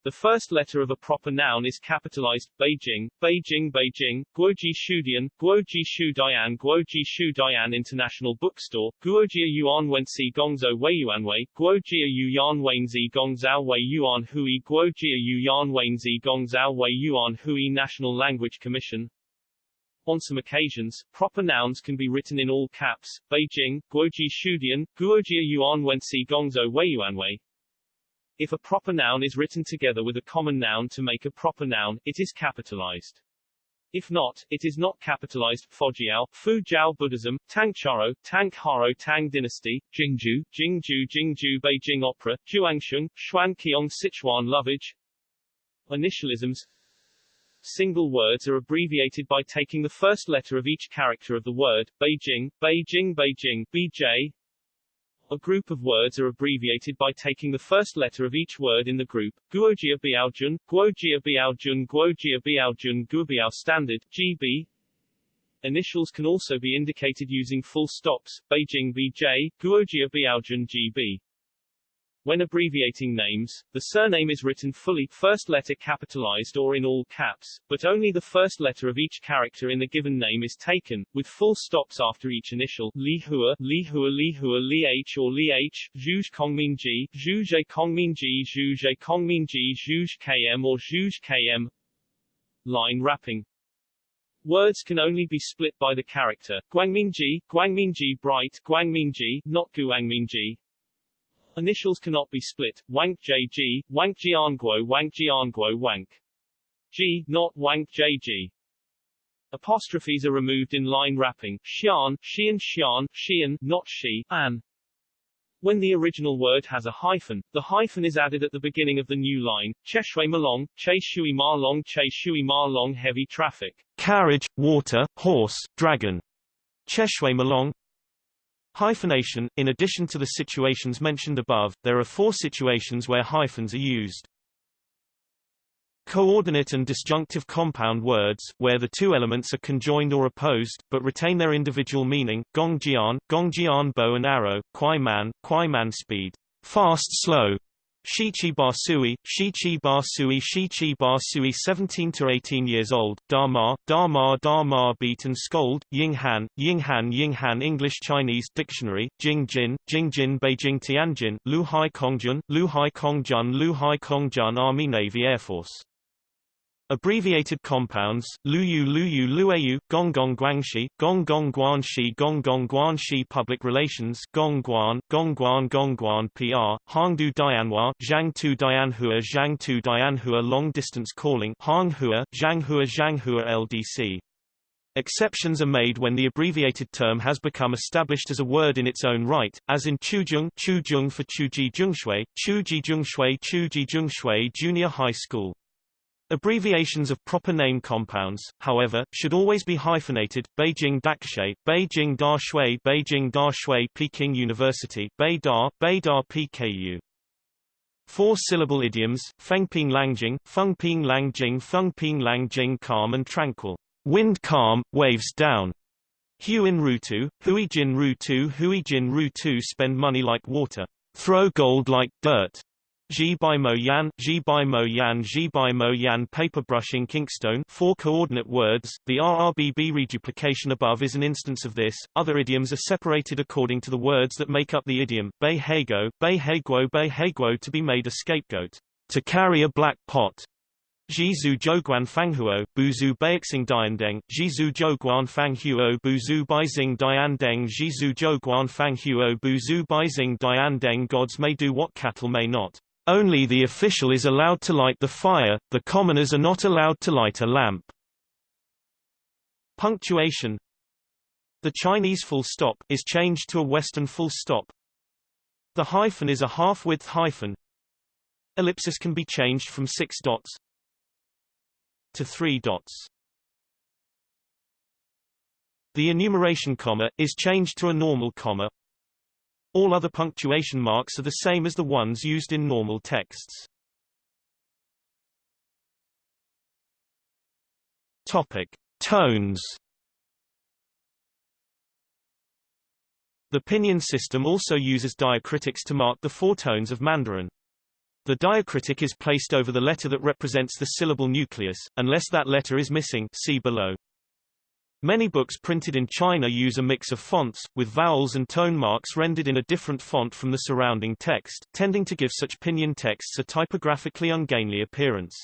The first letter of a proper noun is capitalized, Beijing, Beijing, Beijing, Guoji Shudian, Guoji Shu Dian, Guoji Shu Dian International Bookstore, Guojia Yuan Wensi Gongzhou Weiyuanwei, Guojia Yu Yan Wenzi Gongzhou Wei Yuan Hui, Guojia Yu Yan Wenzi Gongzhou Wei Yuan Hui National Language Commission, on some occasions, proper nouns can be written in all caps, Beijing, Guoji Shudian, Guojia Yuan Wensi Gongzhou Weiyuanwei, if a proper noun is written together with a common noun to make a proper noun, it is capitalized. If not, it is not capitalized. Fojiao, Fu Jiao Buddhism, Tang Charo, Tang Dynasty, Jingju, Jingju Jingju Beijing Opera, Juangsheng, Kiong Sichuan Lovage. Initialisms Single words are abbreviated by taking the first letter of each character of the word, Beijing, Beijing Beijing, BJ, a group of words are abbreviated by taking the first letter of each word in the group. Guojia Biaojun, Guojia Biaojun, Guojia Biaojun, Guobiao Standard, GB. Initials can also be indicated using full stops, Beijing BJ, Guojia Biaojun GB. When abbreviating names, the surname is written fully, first letter capitalized or in all caps, but only the first letter of each character in the given name is taken, with full stops after each initial, Li Hua, Li Hua, Li Hua, Li H or Li H, Zhuge Kongminji, Zhuge Kongminji, Zhuge Kongminji, Zhuge KM or Zhuge KM. Line wrapping. Words can only be split by the character, Guangmingji, Guangmingji bright, Guangmingji, not Guangmingji, Initials cannot be split. Wank JG, Wank Jianguo, Wank Jianguo, Wank G, not Wank JG. Apostrophes are removed in line wrapping. Xian, Xian, Xian, Xian, not Shi, An. When the original word has a hyphen, the hyphen is added at the beginning of the new line. Cheshui Malong, Che Shui Ma Long, Che Shui Ma Long heavy traffic.
Carriage, water, horse, dragon. Cheshui Malong, Hyphenation – In addition to the situations mentioned above, there are four situations where hyphens are used. Coordinate and disjunctive compound words, where the two elements are conjoined or opposed, but retain their individual meaning, gongjian, gongjian bow and arrow, kwai man, kwai man speed, fast slow, Shichi Basui, Shichi Basui Shichi Basui 17 to 18 years old, Dharma, Dharma Dharma beat and scold, Yinghan, Yinghan Yinghan English Chinese Dictionary, Jingjin, Jingjin Beijing Tianjin, Luhai Kongjun, Luhai Kongjun Luhai Kongjun Army Navy Air Force Abbreviated compounds, Luyu Luyu Luayu, Gonggong Guangxi, Gonggong Guanxi Gonggong Guanxi Public Relations Gongguan, Gongguan Gongguan PR, Hangdu Dianhua, Zhangtu Dianhua Zhangtu Dianhua Long Distance Calling Hanghua, Zhanghua Zhanghua LDC. Exceptions are made when the abbreviated term has become established as a word in its own right, as in Chuzheng Chuzheng for Chuji Zhengshui, Chuji Zhengshui Chuji Zhengshui Junior High School. Abbreviations of proper name compounds, however, should always be hyphenated, Beijing Dakshui, Beijing Da Shui Beijing Da Shui Peking University, Beida, Beida PKU. Four-syllable idioms, Fengping Langjing, Fengping Langjing Fengping Langjing calm and tranquil. Wind calm, waves down. Huin Rutu, Hui Jin Rutu Hui Jin Rutu spend money like water. Throw gold like dirt. Ji by Mo Yan, Ji by Mo Yan, Ji by Mo Yan paperbrushing Kinkstone four coordinate words. The RRBB reduplication above is an instance of this. Other idioms are separated according to the words that make up the idiom. Bei Hego, Bei Heguo, Bei Heguo to be made a scapegoat. To carry a black pot. Ji Jizu Zhouguan Fanghuo, Buzu Beixing Diandeng, Jizu Zhouguan Fanghuo Buzu Beizing Diandeng Jizu Zhouguan Fanghuo Buzu Beizing Diandeng Gods may do what cattle may not.
Only the official is allowed to light the fire, the commoners are not allowed to light a lamp. Punctuation The Chinese full stop is changed to a Western full stop. The hyphen is a half-width hyphen. Ellipsis can be changed from six dots to three dots. The enumeration comma is changed to a normal comma all other punctuation marks are the same as the ones used in normal texts. Topic: Tones. The pinyin system also uses diacritics to mark the four tones of Mandarin. The diacritic is placed over the letter that represents the syllable nucleus, unless that letter is missing see below. Many books printed in China use a mix of fonts, with vowels and tone marks rendered in a different font from the surrounding text, tending to give such pinyin texts a typographically ungainly appearance.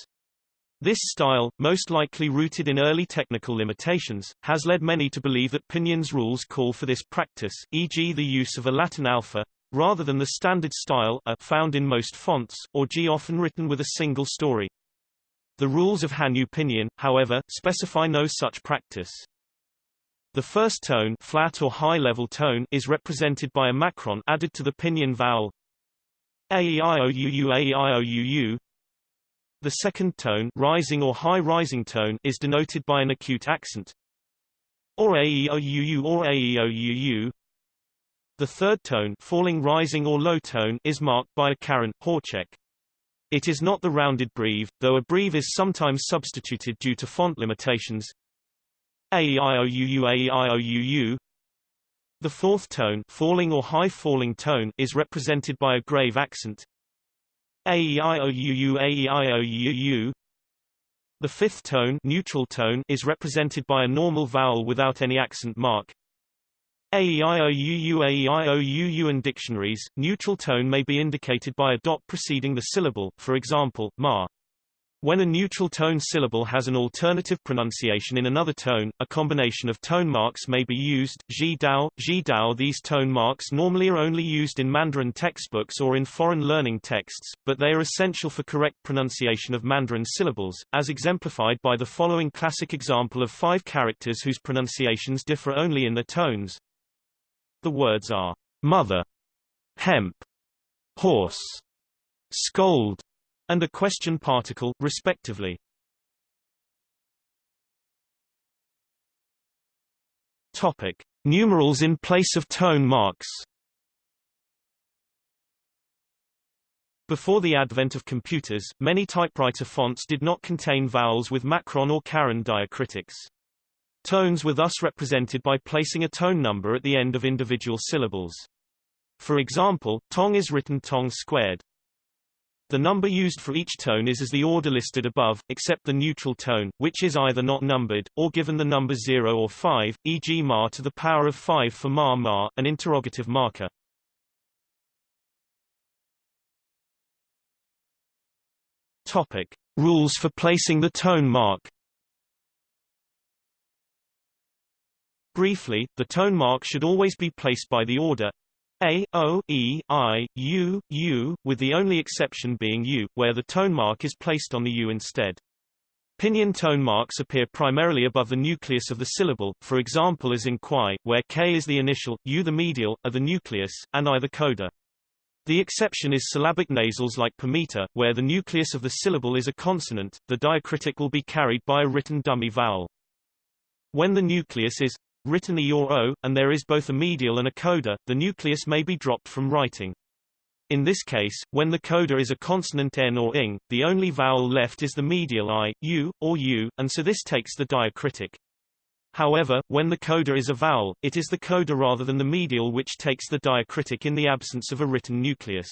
This style, most likely rooted in early technical limitations, has led many to believe that Pinyin's rules call for this practice, e.g. the use of a Latin alpha, rather than the standard style a found in most fonts, or g often written with a single story. The rules of Hanyu Pinyin, however, specify no such practice. The first tone flat or high-level tone is represented by a macron added to the pinyin vowel aeiouuu The second tone rising or high-rising tone is denoted by an acute accent or aeiouuu or aeiouuu The third tone falling rising or low tone is marked by a caron horcheck. It is not the rounded breve, though a breve is sometimes substituted due to font limitations. A-E-I-O-U-U-A-E-I-O-U-U. The fourth tone falling or high falling tone is represented by a grave accent. A-E-I-O-U-U-A-E-I-O-U-U. The fifth tone neutral tone is represented by a normal vowel without any accent mark. A-E-I-O-U-U-A-E-I-O-U-U in dictionaries, neutral tone may be indicated by a dot preceding the syllable, for example, ma. When a neutral tone syllable has an alternative pronunciation in another tone, a combination of tone marks may be used. Ji dao, ji dao These tone marks normally are only used in Mandarin textbooks or in foreign learning texts, but they are essential for correct pronunciation of Mandarin syllables, as exemplified by the following classic example of five characters whose pronunciations differ only in their tones. The words are mother, hemp, horse, scold, and a question particle, respectively. Topic: Numerals in place of tone marks. Before the advent of computers, many typewriter fonts did not contain vowels with macron or caron diacritics. Tones were thus represented by placing a tone number at the end of individual syllables. For example, tong is written tong squared. The number used for each tone is as the order listed above, except the neutral tone, which is either not numbered, or given the number 0 or 5, e.g. ma to the power of 5 for ma ma, an interrogative marker. Topic. Rules for placing the tone mark Briefly, the tone mark should always be placed by the order a, O, E, I, U, U, with the only exception being U, where the tone mark is placed on the U instead. Pinyin tone marks appear primarily above the nucleus of the syllable, for example as in Kwai, where K is the initial, U the medial, are the nucleus, and I the coda. The exception is syllabic nasals like Pamita, where the nucleus of the syllable is a consonant, the diacritic will be carried by a written dummy vowel. When the nucleus is written E or O, and there is both a medial and a coda, the nucleus may be dropped from writing. In this case, when the coda is a consonant n or ing, the only vowel left is the medial i, u, or u, and so this takes the diacritic. However, when the coda is a vowel, it is the coda rather than the medial which takes the diacritic in the absence of a written nucleus.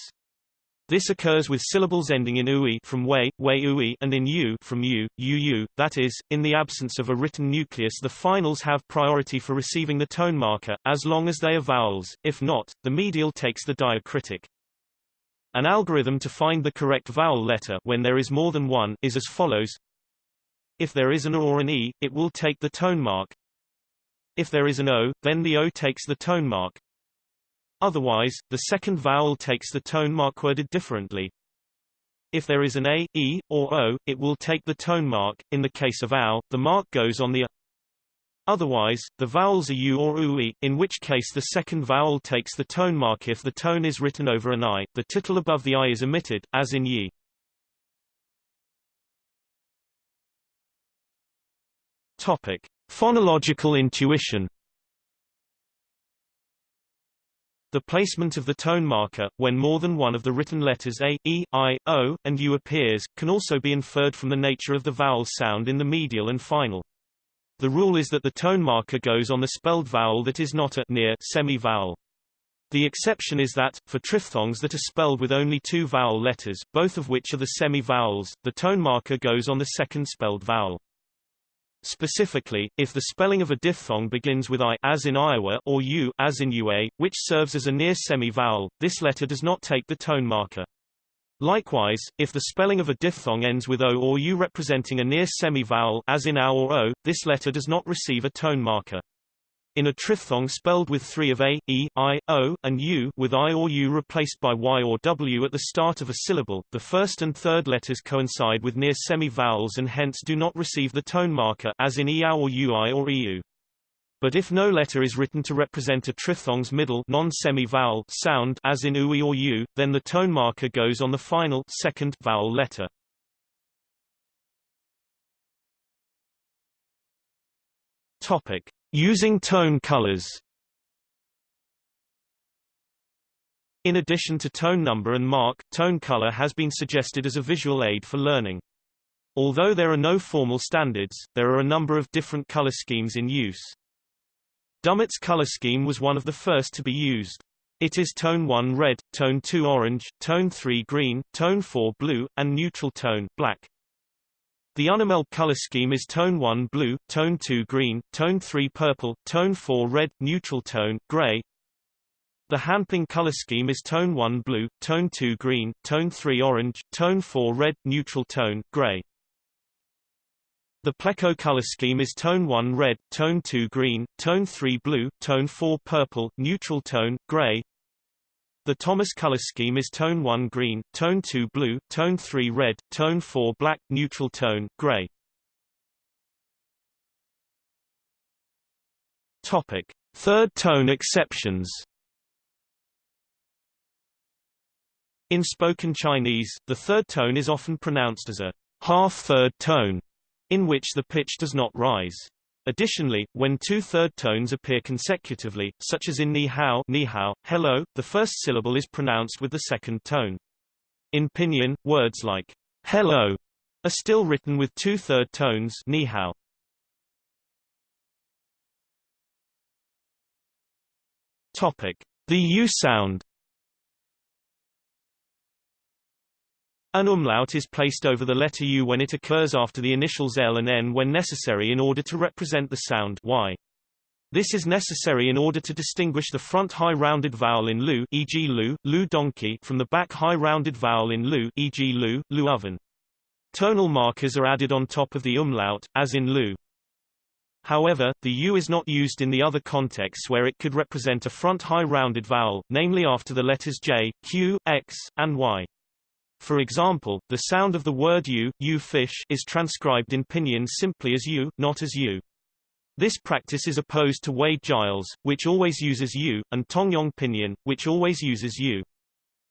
This occurs with syllables ending in ui from way, way ui and in u from u, uu, that is, in the absence of a written nucleus the finals have priority for receiving the tone marker, as long as they are vowels, if not, the medial takes the diacritic. An algorithm to find the correct vowel letter when there is more than one is as follows. If there is an O or an E, it will take the tone mark. If there is an O, then the O takes the tone mark. Otherwise, the second vowel takes the tone mark worded differently. if there is an A, E, or O, it will take the tone mark. In the case of OW, the mark goes on the A. Otherwise, the vowels are U or UI, in which case the second vowel takes the tone mark if the tone is written over an I, the tittle above the I is omitted, as in Yi. Topic. Phonological intuition The placement of the tone marker, when more than one of the written letters A, E, I, O, and U appears, can also be inferred from the nature of the vowel sound in the medial and final. The rule is that the tone marker goes on the spelled vowel that is not a near semi-vowel. The exception is that, for triphthongs that are spelled with only two vowel letters, both of which are the semi-vowels, the tone marker goes on the second spelled vowel. Specifically, if the spelling of a diphthong begins with I as in Iowa or U as in UA, which serves as a near semi-vowel, this letter does not take the tone marker. Likewise, if the spelling of a diphthong ends with O or U representing a near semi-vowel as in OW or O, this letter does not receive a tone marker. In a triphthong spelled with three of A, E, I, O, and U with I or U replaced by Y or W at the start of a syllable, the first and third letters coincide with near semi-vowels and hence do not receive the tone marker as in EOW or UI or EU. But if no letter is written to represent a triphthong's middle non-semi-vowel sound as in UI or U, then the tone marker goes on the final second vowel letter. Topic: Using tone colors. In addition to tone number and mark, tone color has been suggested as a visual aid for learning. Although there are no formal standards, there are a number of different color schemes in use. Dummitt's color scheme was one of the first to be used. It is tone 1 red, tone 2 orange, tone 3 green, tone 4 blue, and neutral tone black. The Unimel color scheme is tone 1 blue, tone 2 green, tone 3 purple, tone 4 red, neutral tone gray. The Hanping color scheme is tone 1 blue, tone 2 green, tone 3 orange, tone 4 red, neutral tone gray. The Pleco color scheme is tone 1 red, tone 2 green, tone 3 blue, tone 4 purple, neutral tone, gray. The Thomas color scheme is tone 1 green, tone 2 blue, tone 3 red, tone 4 black, neutral tone, gray. Topic: Third tone exceptions. In spoken Chinese, the third tone is often pronounced as a half-third tone, in which the pitch does not rise. Additionally, when two third tones appear consecutively, such as in ni hao, ni hao, hello, the first syllable is pronounced with the second tone. In pinyin, words like hello are still written with two third tones ni hao. Topic: The U sound. An umlaut is placed over the letter U when it occurs after the initials L and N when necessary in order to represent the sound y. This is necessary in order to distinguish the front high rounded vowel in lu, e.g. lu, lu donkey, from the back high rounded vowel in lu, e.g. lu, lu oven. Tonal markers are added on top of the umlaut, as in lu. However, the U is not used in the other contexts where it could represent a front high rounded vowel, namely after the letters J, Q, X, and Y. For example, the sound of the word you, you fish, is transcribed in pinyin simply as you, not as you. This practice is opposed to Wade Giles, which always uses you, and Tongyong pinyin, which always uses you.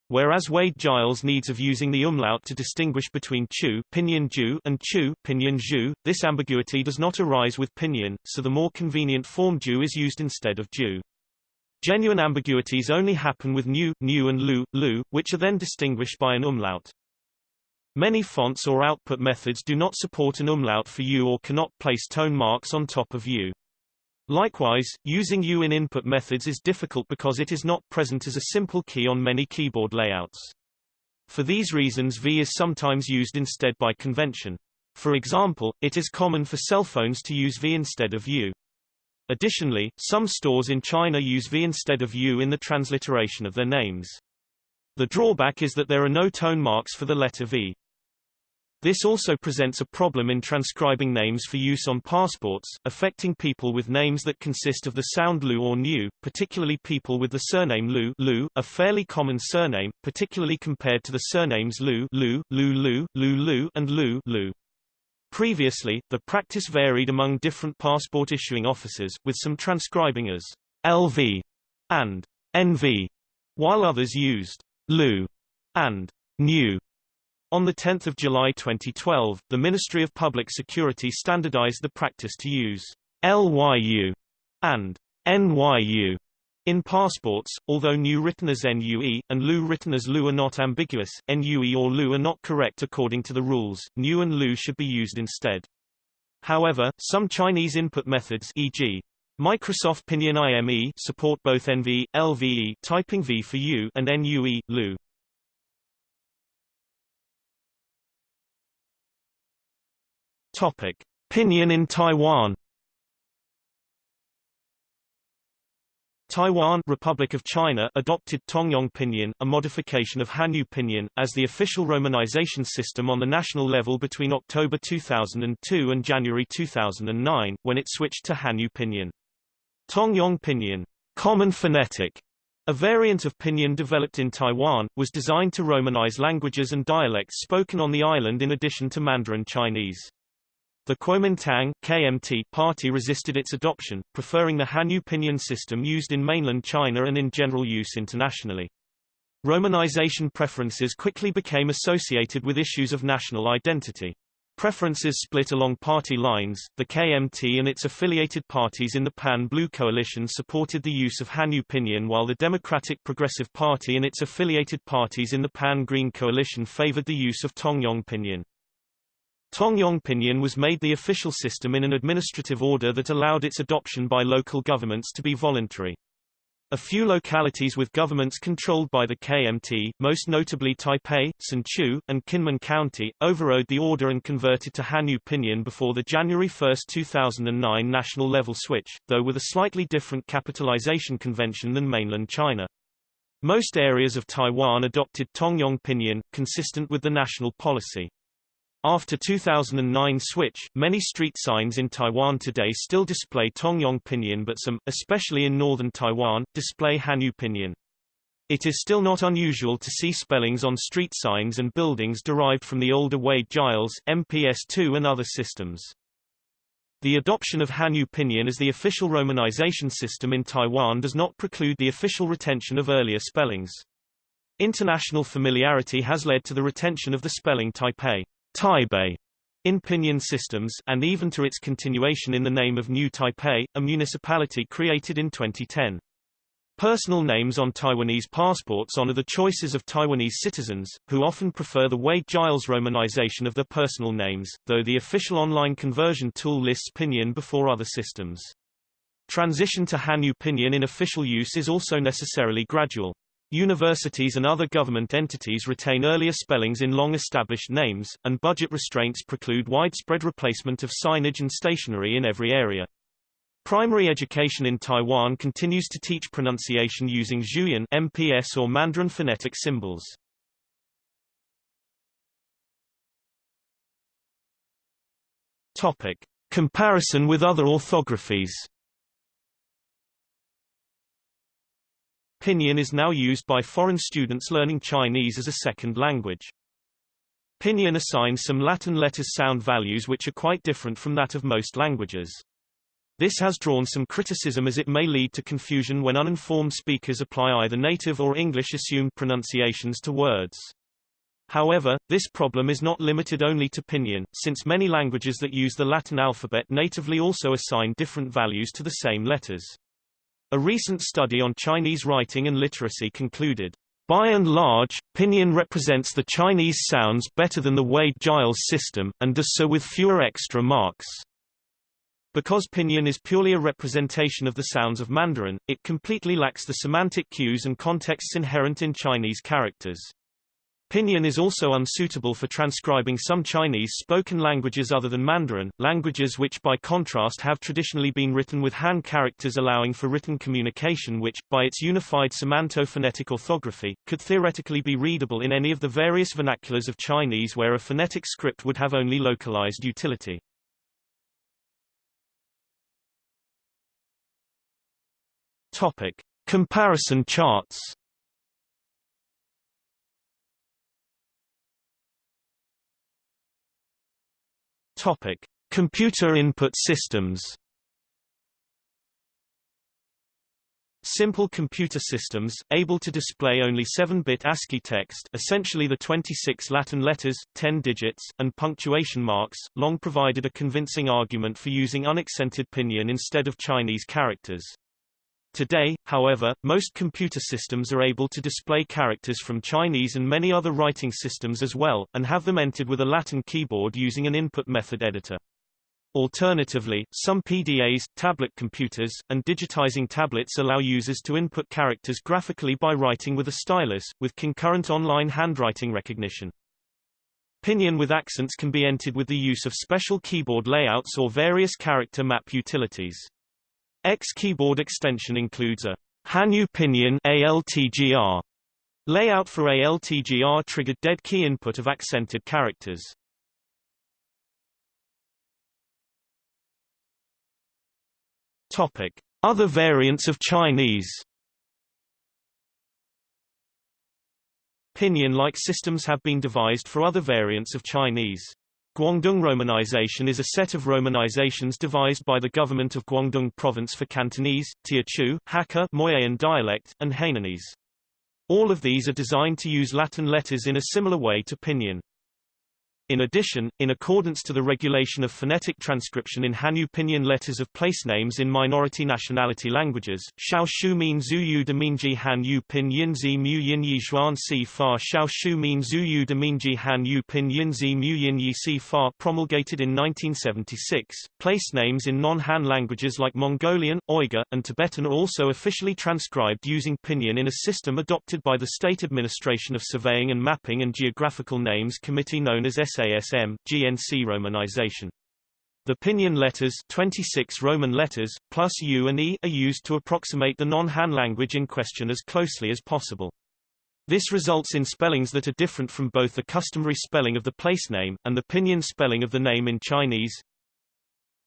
Whereas Wade Giles needs of using the umlaut to distinguish between chu pinyin ju and chu pinyin ju, this ambiguity does not arise with pinyin, so the more convenient form ju is used instead of ju. Genuine ambiguities only happen with nu, nu and lu, lu, which are then distinguished by an umlaut. Many fonts or output methods do not support an umlaut for u or cannot place tone marks on top of u. Likewise, using U in input methods is difficult because it is not present as a simple key on many keyboard layouts. For these reasons V is sometimes used instead by convention. For example, it is common for cell phones to use V instead of U. Additionally, some stores in China use V instead of U in the transliteration of their names. The drawback is that there are no tone marks for the letter V. This also presents a problem in transcribing names for use on passports, affecting people with names that consist of the sound lu or nu, particularly people with the surname lu, lu a fairly common surname, particularly compared to the surnames lu, lu, lu lu, lu lu, and lu, lu. Previously, the practice varied among different passport issuing officers, with some transcribing as LV and NV, while others used lu and nu. On 10 July 2012, the Ministry of Public Security standardized the practice to use LYU and NYU in passports, although new written as NUE, and lu written as lu are not ambiguous, NUE or lu are not correct according to the rules, nu and lu should be used instead. However, some Chinese input methods e.g. Microsoft Pinyin IME support both NV, LVE typing V for U and NUE, lu. Topic: Pinyin in Taiwan. Taiwan Republic of China adopted Tongyong Pinyin, a modification of Hanyu Pinyin, as the official romanization system on the national level between October 2002 and January 2009, when it switched to Hanyu Pinyin. Tongyong Pinyin, common phonetic, a variant of Pinyin developed in Taiwan, was designed to romanize languages and dialects spoken on the island in addition to Mandarin Chinese. The Kuomintang KMT party resisted its adoption, preferring the Hanyu Pinyin system used in mainland China and in general use internationally. Romanization preferences quickly became associated with issues of national identity. Preferences split along party lines. The KMT and its affiliated parties in the Pan-Blue coalition supported the use of Hanyu Pinyin while the Democratic Progressive Party and its affiliated parties in the Pan-Green coalition favored the use of Tongyong Pinyin. Tongyong Pinyin was made the official system in an administrative order that allowed its adoption by local governments to be voluntary. A few localities with governments controlled by the KMT, most notably Taipei, Hsinchu, and Kinmen County, overrode the order and converted to Hanyu Pinyin before the January 1, 2009 national level switch, though with a slightly different capitalization convention than mainland China. Most areas of Taiwan adopted Tongyong Pinyin, consistent with the national policy. After 2009 switch, many street signs in Taiwan today still display Tongyong Pinyin but some, especially in northern Taiwan, display Hanyu Pinyin. It is still not unusual to see spellings on street signs and buildings derived from the older Wade-Giles, MPS2 and other systems. The adoption of Hanyu Pinyin as the official romanization system in Taiwan does not preclude the official retention of earlier spellings. International familiarity has led to the retention of the spelling Taipei. Taipei in Pinyin systems, and even to its continuation in the name of New Taipei, a municipality created in 2010. Personal names on Taiwanese passports honor the choices of Taiwanese citizens, who often prefer the Wade-Giles romanization of their personal names, though the official online conversion tool lists Pinyin before other systems. Transition to Hanyu Pinyin in official use is also necessarily gradual. Universities and other government entities retain earlier spellings in long-established names, and budget restraints preclude widespread replacement of signage and stationery in every area. Primary education in Taiwan continues to teach pronunciation using Zhuyin MPS or Mandarin phonetic symbols. Topic: Comparison with other orthographies. Pinyin is now used by foreign students learning Chinese as a second language. Pinyin assigns some Latin letters sound values which are quite different from that of most languages. This has drawn some criticism as it may lead to confusion when uninformed speakers apply either native or English assumed pronunciations to words. However, this problem is not limited only to Pinyin, since many languages that use the Latin alphabet natively also assign different values to the same letters. A recent study on Chinese writing and literacy concluded, by and large, Pinyin represents the Chinese sounds better than the Wade-Giles system, and does so with fewer extra marks. Because Pinyin is purely a representation of the sounds of Mandarin, it completely lacks the semantic cues and contexts inherent in Chinese characters. Pinyin is also unsuitable for transcribing some Chinese spoken languages other than Mandarin, languages which by contrast have traditionally been written with Han characters allowing for written communication which, by its unified semanto-phonetic orthography, could theoretically be readable in any of the various vernaculars of Chinese where a phonetic script would have only localized utility. Topic. Comparison charts Topic: Computer input systems. Simple computer systems, able to display only 7-bit ASCII text essentially the 26 Latin letters, 10 digits, and punctuation marks, long provided a convincing argument for using unaccented pinyin instead of Chinese characters. Today, however, most computer systems are able to display characters from Chinese and many other writing systems as well, and have them entered with a Latin keyboard using an input method editor. Alternatively, some PDAs, tablet computers, and digitizing tablets allow users to input characters graphically by writing with a stylus, with concurrent online handwriting recognition. Pinyin with accents can be entered with the use of special keyboard layouts or various character map utilities. X keyboard extension includes a Hanyu Pinyin ALTGR layout for ALTGR triggered dead key input of accented characters. Topic: Other variants of Chinese. Pinyin-like systems have been devised for other variants of Chinese. Guangdong romanization is a set of romanizations devised by the government of Guangdong province for Cantonese, Teochew, Hakka Moiyen dialect, and Hainanese. All of these are designed to use Latin letters in a similar way to Pinyin. In addition, in accordance to the regulation of phonetic transcription in Hanyu Pinyin letters of place names in minority nationality languages, Xiao Shu Min Zhu Yu de Minji Hanyu Pinyin Zi Mu Yin Yi Xuan Si Fa Xiao Shu Min Zhu Yu de Minji Hanyu Pinyin Zi Mu Yin Yi Si Fa promulgated in 1976. Place names in non-Han languages like Mongolian, Uyghur, and Tibetan are also officially transcribed using Pinyin in a system adopted by the State Administration of Surveying and Mapping and Geographical Names Committee known as SASM, GNC romanization. The pinyin letters 26 Roman letters, plus U and E are used to approximate the non-Han language in question as closely as possible. This results in spellings that are different from both the customary spelling of the place name, and the pinyin spelling of the name in Chinese.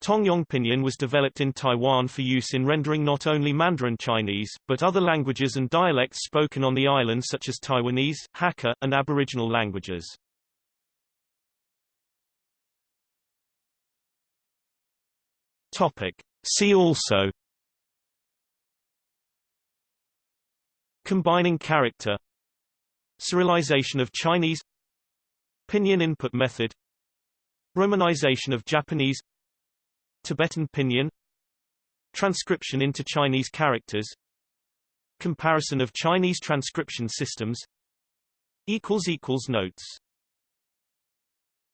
Tongyong Pinyin was developed in Taiwan for use in rendering not only Mandarin Chinese, but other languages and dialects spoken on the island such as Taiwanese, Hakka, and Aboriginal languages. Topic. See also Combining character Cyrillization of Chinese Pinyin input method Romanization of Japanese Tibetan Pinyin Transcription into Chinese characters Comparison of Chinese transcription systems Notes